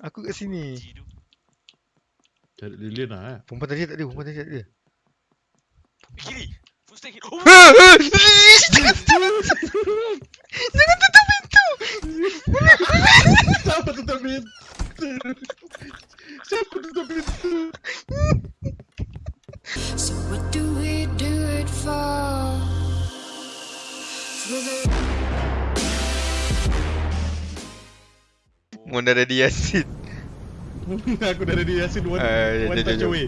Aku kat sini. Cari lilin lah eh. Perempuan tadi tak ada, perempuan tadi tak ada. Kiri. Oh, Jangan Jangan tutup pintu. Siapa tutup pintu? Siapa tutup pintu? So what do we do it for? For the Mun dah ready Yasin. Aku dah ready Yasin one, Ah, ya, one jom, touch jom. away.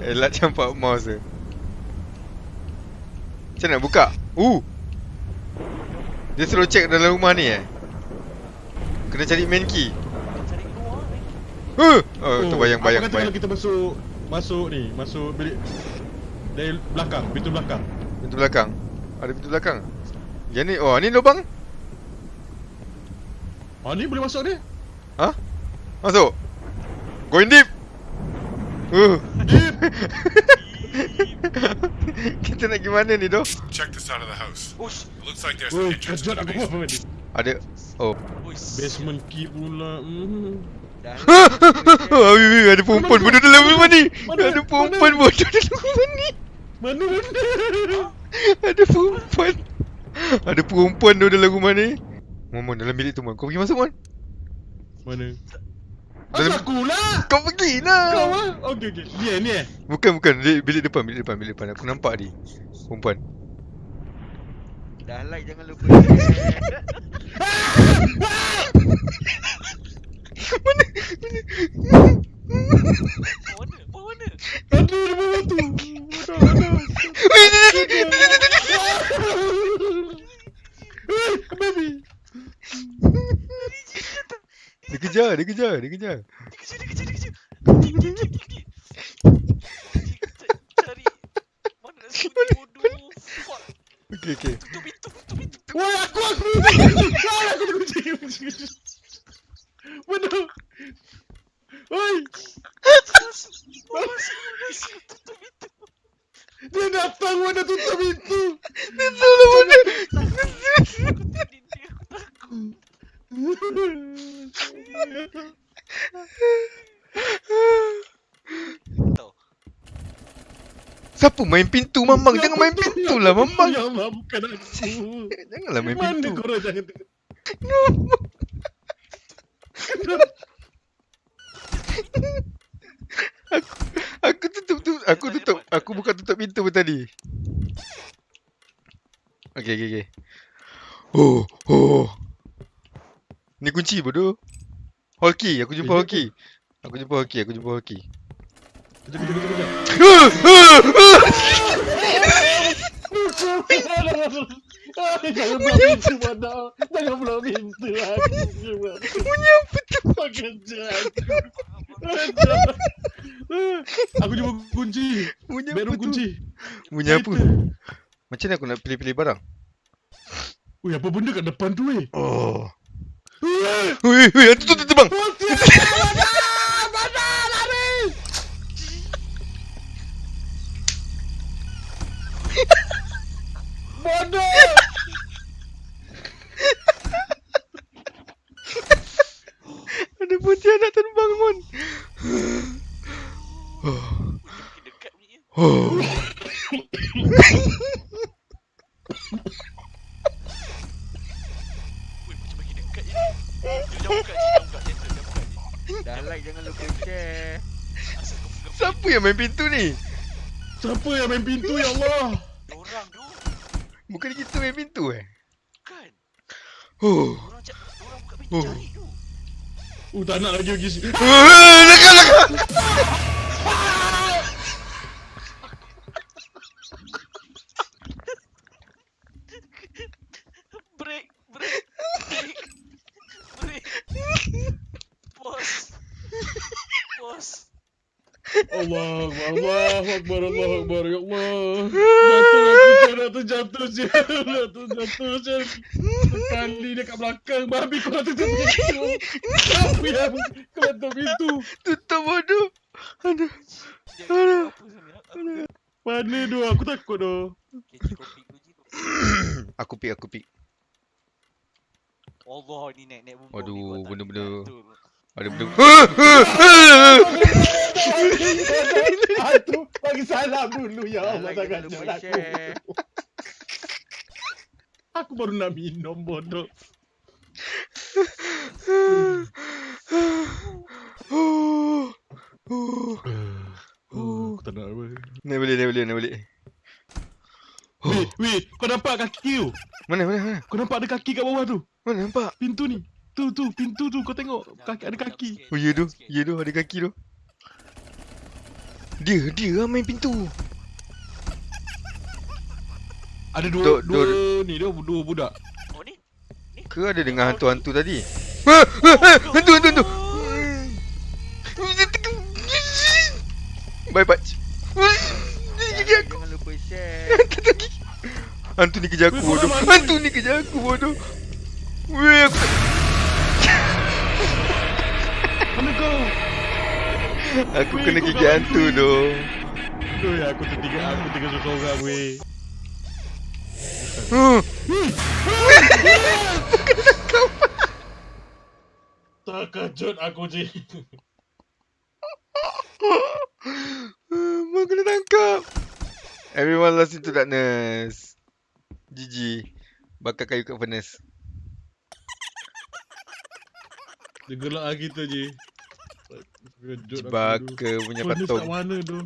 Elak campak mouse tu. Macam nak buka? Uh. Dia suruh check dalam rumah ni eh. Kena cari main key. Eh. Huh. Oh, tu bayang bayang Apa kata bayang. kalau kita masuk masuk ni, masuk bilik dari belakang, pintu belakang. Pintu belakang. Ada pintu belakang. Yang ni oh ni lubang. Ah ni boleh masuk ni? Ha? Masuk. Going deep. Uh. Deep. Kita nak gimana ni doh? Check the side of the house. Ush. It looks like there's Oh, an entrance to the basement. Ada oh. Basement key pula. Mm. Dah. Ah, wih, wih, ada perempuan bodoh dalam rumah ni. Ada perempuan bodoh dalam rumah ni. Mana mana? Ada perempuan. Ada perempuan tu dalam rumah ni. Mon, Mon, dalam bilik tu, Mon. Kau pergi masuk, Mon. Mana? Dalam- Asal aku lah. Kau pergi lah. Kau ah. Okey okey. Ni eh, ni eh. Bukan, bukan. Bilik, bilik depan, bilik depan, bilik depan. Aku nampak dia. Perempuan. Dah like jangan lupa share. Mana? Bawa mana? Bawa mana? Ada di bawah tu. Ada ada. Weh, dia- dia- dia- dia- dia- dia- dia- Eh, baby. Dia kejar, dia kejar, dia kejar. Dia kejar, dia kejar, dia kejar. Dia, dia, dia, dia, dia. Dia Cari. Mana nak sembunyi bodoh. Fuck. Okey, okey. Tutup pintu, tutup pintu. Woi, aku aku. Aku kunci. Mana? Oi, Masuk, masuk, masuk. Tutup pintu. dia datang mana tutup pintu. Dia salah mana? Aku tadi dia, aku takut. Tahu. Siapa main pintu, Mamang? Jangan main pintu lah, Mamang. Ya Allah, bukan aku. Janganlah main Mana pintu. korang jangan aku, aku tutup tu, aku tutup, aku buka tutup pintu pun tadi. Okey, okey, okey. Oh, oh. Ni kunci bodoh. Key, aku jumpa key. Aku jumpa key, aku jumpa hall key. Kejap, kejap, kejap, kejap. Jangan buka pintu mana. Jangan buka pintu lagi. Punya apa tu? Aku jumpa kunci. Punya apa Bedroom kunci. Punya apa? Macam mana aku nak pilih-pilih barang? Ui, apa benda kat depan tu weh? Oh. Weh, weh, hantu tu terbang. Bodoh! Ada putih anak terbang, Mon. Makin dekat bunyinya. Oh. Ui, macam makin dekat je. Dia jangan buka je, jangan buka. Jangan buka, jangan buka je. Dah like jangan lupa share. Siapa yang main pintu ni? Siapa yang main pintu ya Allah? Diorang tu. Bukan kita main pintu eh? Kan. Oh. Diorang cak, diorang buka pintu Oh. cari tu. Uh, tak nak lagi pergi sini. Ah, Lekat, lekat. Allah, Allah, Akbar, Allah, Akbar, ya Allah. Jatuh aku, jatuh. Tu jatuh, Syed. Sekali dia kat belakang, babi kau nak tutup pintu. Siapa yang kau tutup pintu? Tutup bodoh. Aduh. Apa? Aku Mana tu? Aku takut tu. Aku pick, aku pick. Allah ni naik naik bumbu Aduh, benda-benda. Ada benda. Hantu bagi salam dulu ya Allah jangan lupa jangan aku. share. Aku baru nak minum bodoh. Oh, aku tak nak apa. Naik balik, naik balik, naik balik. Weh, weh, kau nampak kaki tu? Mana, mana, mana? Kau nampak ada kaki kat bawah tu? Mana nampak? Pintu ni. Tu tu, pintu tu kau tengok. Kaki ada kaki. Oh, ya tu. Ya tu, ada kaki tu. Dia, dia lah main pintu. Ada dua Duk- dua duk- ni dia dua budak. Oh ni? Ke ada dengan hantu-hantu tadi? Ah, ah, ah, Hantu, hantu, hantu. Bye, aku. Jangan lupa share. Hantu ni kejar aku bodoh. Hantu ni kejar aku bodoh. Weh, aku Mana kau? Aku kena gigit hantu tu. Ya aku tertinggal aku tinggal seorang weh. Huh. Terkejut aku je. Mak kena tangkap. Everyone lost into darkness. GG. Bakar kayu kat furnace. Dia gelak lah kita je. Bakar punya kat patung. mana tu?